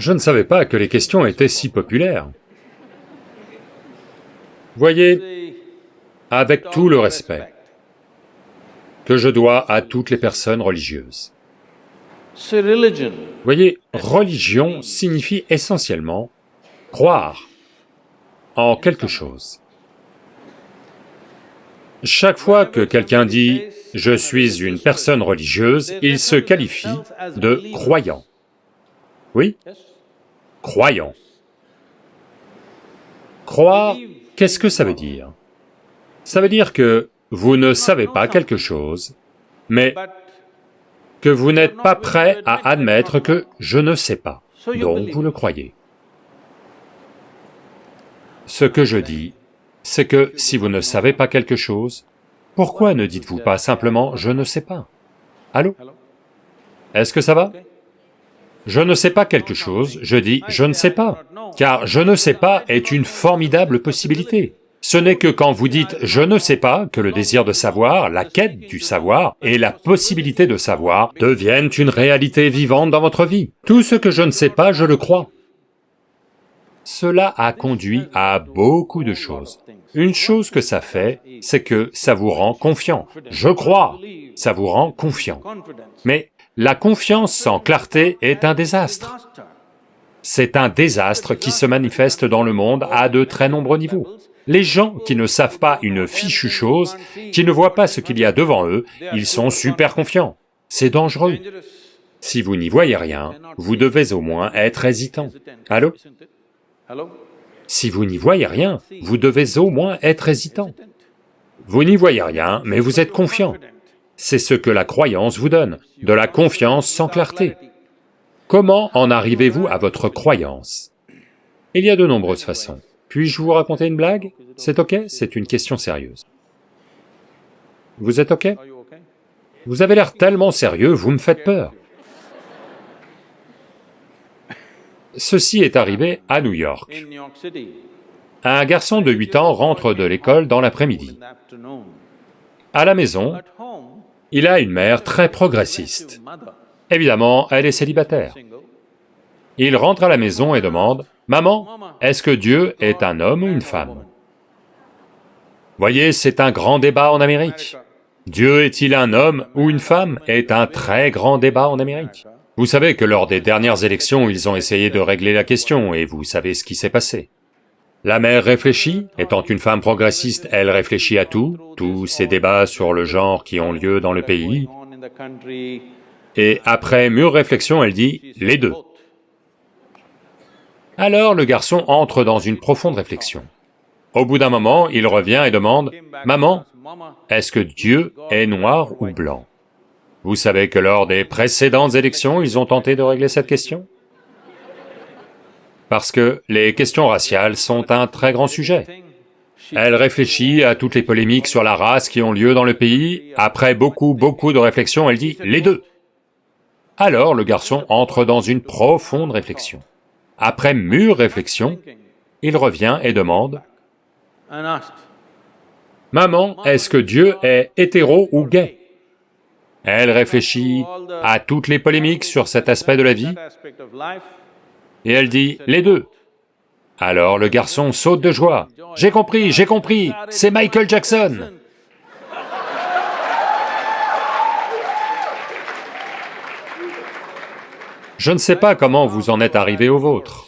Je ne savais pas que les questions étaient si populaires. Voyez, avec tout le respect que je dois à toutes les personnes religieuses, voyez, religion signifie essentiellement croire en quelque chose. Chaque fois que quelqu'un dit « je suis une personne religieuse », il se qualifie de croyant. Oui? Croyant. Croire, qu'est-ce que ça veut dire? Ça veut dire que vous ne savez pas quelque chose, mais que vous n'êtes pas prêt à admettre que je ne sais pas, donc vous le croyez. Ce que je dis, c'est que si vous ne savez pas quelque chose, pourquoi ne dites-vous pas simplement « je ne sais pas » Allô? Est-ce que ça va? Je ne sais pas quelque chose, je dis « je ne sais pas », car « je ne sais pas » est une formidable possibilité. Ce n'est que quand vous dites « je ne sais pas » que le désir de savoir, la quête du savoir et la possibilité de savoir deviennent une réalité vivante dans votre vie. Tout ce que je ne sais pas, je le crois. Cela a conduit à beaucoup de choses. Une chose que ça fait, c'est que ça vous rend confiant. Je crois, ça vous rend confiant. Mais la confiance sans clarté est un désastre. C'est un désastre qui se manifeste dans le monde à de très nombreux niveaux. Les gens qui ne savent pas une fichue chose, qui ne voient pas ce qu'il y a devant eux, ils sont super confiants. C'est dangereux. Si vous n'y voyez rien, vous devez au moins être hésitant. Allô? Si vous n'y voyez rien, vous devez au moins être hésitant. Vous n'y voyez rien, mais vous êtes confiant. C'est ce que la croyance vous donne, de la confiance sans clarté. Comment en arrivez-vous à votre croyance? Il y a de nombreuses façons. Puis-je vous raconter une blague? C'est ok? C'est une question sérieuse. Vous êtes ok? Vous avez l'air tellement sérieux, vous me faites peur. Ceci est arrivé à New York. Un garçon de 8 ans rentre de l'école dans l'après-midi. À la maison, il a une mère très progressiste. Évidemment, elle est célibataire. Il rentre à la maison et demande, « Maman, est-ce que Dieu est un homme ou une femme ?» Voyez, c'est un grand débat en Amérique. Dieu est-il un homme ou une femme est un très grand débat en Amérique. Vous savez que lors des dernières élections, ils ont essayé de régler la question, et vous savez ce qui s'est passé. La mère réfléchit, étant une femme progressiste, elle réfléchit à tout, tous ces débats sur le genre qui ont lieu dans le pays, et après mûre réflexion, elle dit « les deux ». Alors le garçon entre dans une profonde réflexion. Au bout d'un moment, il revient et demande « Maman, est-ce que Dieu est noir ou blanc ?» Vous savez que lors des précédentes élections, ils ont tenté de régler cette question? Parce que les questions raciales sont un très grand sujet. Elle réfléchit à toutes les polémiques sur la race qui ont lieu dans le pays, après beaucoup, beaucoup de réflexions, elle dit « les deux ». Alors le garçon entre dans une profonde réflexion. Après mûre réflexion, il revient et demande « Maman, est-ce que Dieu est hétéro ou gay ?» Elle réfléchit à toutes les polémiques sur cet aspect de la vie, et elle dit « les deux ». Alors le garçon saute de joie. « J'ai compris, j'ai compris, c'est Michael Jackson !» Je ne sais pas comment vous en êtes arrivé au vôtre.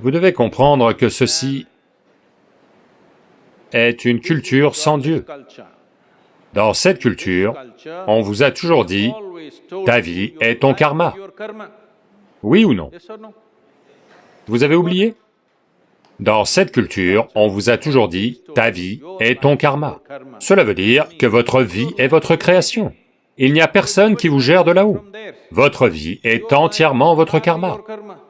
Vous devez comprendre que ceci est une culture sans Dieu. Dans cette culture, on vous a toujours dit, ta vie est ton karma. Oui ou non? Vous avez oublié? Dans cette culture, on vous a toujours dit, ta vie est ton karma. Cela veut dire que votre vie est votre création. Il n'y a personne qui vous gère de là-haut. Votre vie est entièrement votre karma.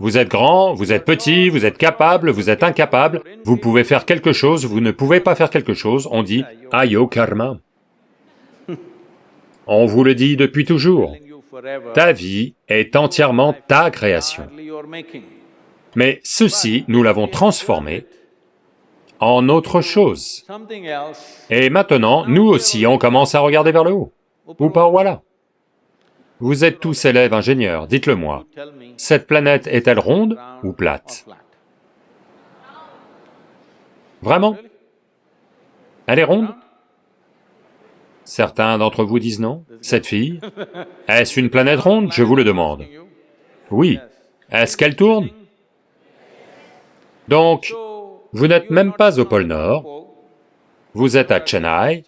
Vous êtes grand, vous êtes petit, vous êtes capable, vous êtes incapable, vous pouvez faire quelque chose, vous ne pouvez pas faire quelque chose, on dit « ayo karma ». On vous le dit depuis toujours, ta vie est entièrement ta création. Mais ceci, nous l'avons transformé en autre chose. Et maintenant, nous aussi, on commence à regarder vers le haut, ou par voilà. Vous êtes tous élèves ingénieurs, dites-le moi. Cette planète est-elle ronde ou plate? Vraiment? Elle est ronde? Certains d'entre vous disent non. Cette fille, est-ce une planète ronde, je vous le demande Oui. Est-ce qu'elle tourne? Donc, vous n'êtes même pas au pôle Nord, vous êtes à Chennai,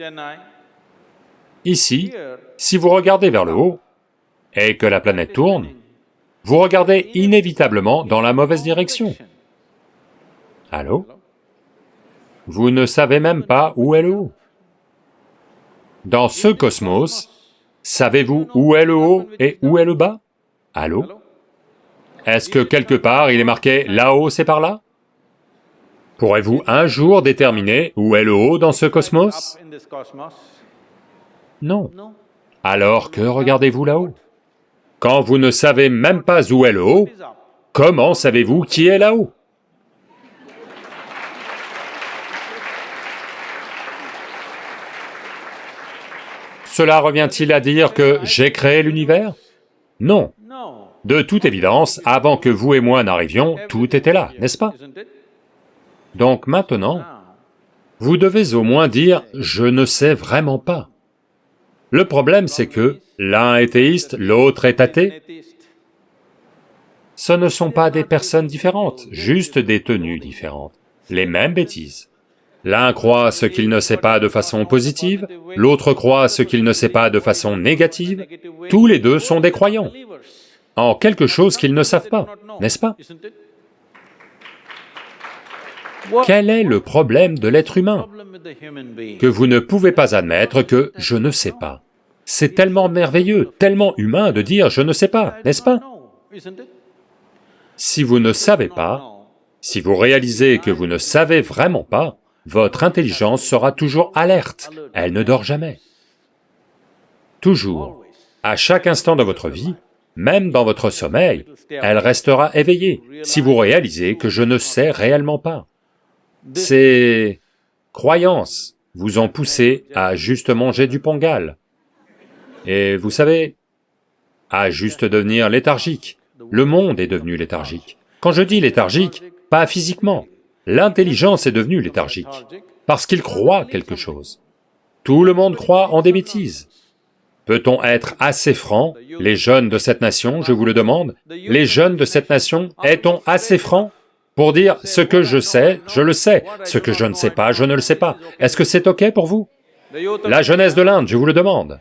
ici, si vous regardez vers le haut, et que la planète tourne, vous regardez inévitablement dans la mauvaise direction. Allô? Vous ne savez même pas où est le haut. Dans ce cosmos, savez-vous où est le haut et où est le bas? Allô? Est-ce que quelque part il est marqué là-haut c'est par là? Pourrez-vous un jour déterminer où est le haut dans ce cosmos? Non. Alors que regardez-vous là-haut? Quand vous ne savez même pas où est le haut, comment savez-vous qui est là-haut? Cela revient-il à dire que j'ai créé l'univers? Non. De toute évidence, avant que vous et moi n'arrivions, tout était là, n'est-ce pas? Donc maintenant, vous devez au moins dire « je ne sais vraiment pas ». Le problème c'est que l'un est théiste, l'autre est athée. Ce ne sont pas des personnes différentes, juste des tenues différentes, les mêmes bêtises. L'un croit ce qu'il ne sait pas de façon positive, l'autre croit ce qu'il ne sait pas de façon négative, tous les deux sont des croyants. En quelque chose qu'ils ne savent pas, n'est-ce pas? Quel est le problème de l'être humain? Que vous ne pouvez pas admettre que « je ne sais pas ». C'est tellement merveilleux, tellement humain de dire « je ne sais pas », n'est-ce pas? Si vous ne savez pas, si vous réalisez que vous ne savez vraiment pas, votre intelligence sera toujours alerte, elle ne dort jamais. Toujours, à chaque instant de votre vie, même dans votre sommeil, elle restera éveillée, si vous réalisez que je ne sais réellement pas. Ces croyances vous ont poussé à juste manger du pongal. Et vous savez, à juste devenir léthargique. Le monde est devenu léthargique. Quand je dis léthargique, pas physiquement, L'intelligence est devenue léthargique, parce qu'il croit quelque chose. Tout le monde croit en des bêtises. Peut-on être assez franc, les jeunes de cette nation, je vous le demande, les jeunes de cette nation, est-on assez franc? Pour dire ce que je sais, je le sais, ce que je ne sais pas, je ne le sais pas. Est-ce que c'est ok pour vous? La jeunesse de l'Inde, je vous le demande.